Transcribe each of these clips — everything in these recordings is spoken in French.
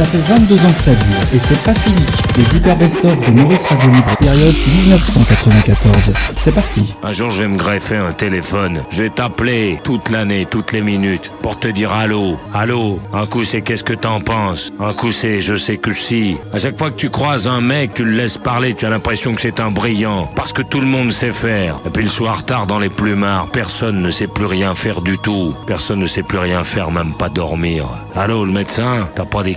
Ça fait 22 ans que ça dure, et c'est pas fini. Les Hyper Best-of de Maurice Radio Libre, période 1994. C'est parti. Un jour, je vais me greffer un téléphone. Je vais t'appeler toute l'année, toutes les minutes, pour te dire allô, allô. Un coup, c'est qu'est-ce que t'en penses? Un coup, c'est je sais que si. À chaque fois que tu croises un mec, tu le laisses parler, tu as l'impression que c'est un brillant, parce que tout le monde sait faire. Et puis le soir tard dans les plumards, personne ne sait plus rien faire du tout. Personne ne sait plus rien faire, même pas dormir. Allô, le médecin? T'as pas des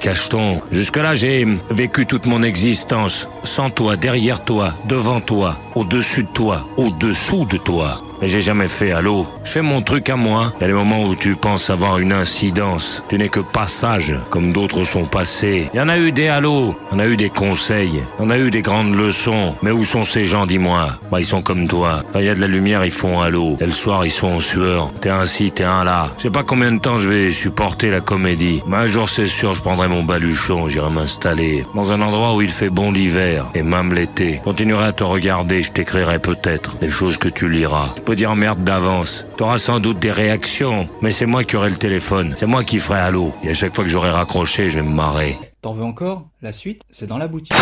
Jusque-là, j'ai vécu toute mon existence sans toi, derrière toi, devant toi, au-dessus de toi, au-dessous de toi. Mais j'ai jamais fait allô? Je fais mon truc à moi. Il y a des moments où tu penses avoir une incidence. Tu n'es que passage, comme d'autres sont passés. Il y en a eu des allô. Il y en a eu des conseils. Il y en a eu des grandes leçons. Mais où sont ces gens, dis-moi? Bah, ils sont comme toi. Quand il y a de la lumière, ils font allô. Et le soir, ils sont en sueur. T'es un ci, t'es un là. Je sais pas combien de temps je vais supporter la comédie. Mais un jour, c'est sûr, je prendrai mon baluchon. J'irai m'installer dans un endroit où il fait bon l'hiver. Et même l'été. Continuerai à te regarder. Je t'écrirai peut-être les choses que tu liras dire merde d'avance. T'auras sans doute des réactions, mais c'est moi qui aurai le téléphone. C'est moi qui ferai allô. Et à chaque fois que j'aurai raccroché, je vais me marrer. T'en veux encore? La suite, c'est dans la boutique.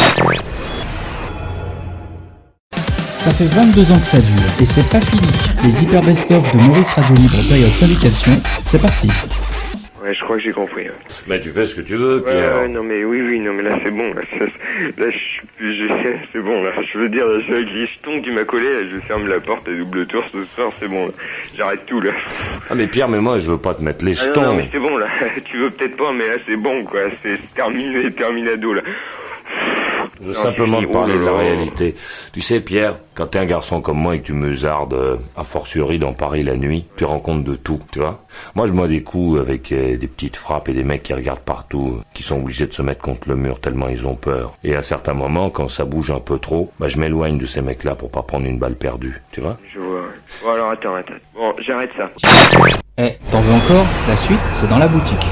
Ça fait 22 ans que ça dure, et c'est pas fini. Les Hyper Best-of de Maurice Radio Libre période syndication, c'est parti. Ouais, je crois que j'ai compris. Ouais. Mais tu fais ce que tu veux, Pierre. ouais, non mais oui, oui, non mais là c'est bon, là, ça- là je suis plus, je sais, c'est bon, là, je veux dire, là, je suis avec les jetons qui m'a collé, là, je ferme la porte à double tour ce soir, c'est bon, là. j'arrête tout, là. Ah mais Pierre, mais moi je veux pas te mettre les Ah, non, jetons. non, mais c'est bon, là, tu veux peut-être pas, mais là c'est bon, quoi, c'est terminé, terminado, là. Je veux Non, simplement te parler de la réalité. Tu sais, Pierre, quand t'es un garçon comme moi et que tu meusardes euh, a fortiori dans Paris la nuit, tu rends compte de tout, tu vois. Moi, je bois des coups avec euh, des petites frappes et des mecs qui regardent partout, euh, qui sont obligés de se mettre contre le mur tellement ils ont peur. Et à certains moments, quand ça bouge un peu trop, bah, je m'éloigne de ces mecs-là pour pas prendre une balle perdue, tu vois. Je vois, ouais. Bon alors attends, attends, bon, j'arrête ça. Eh, t'en veux encore? La suite, c'est dans la boutique.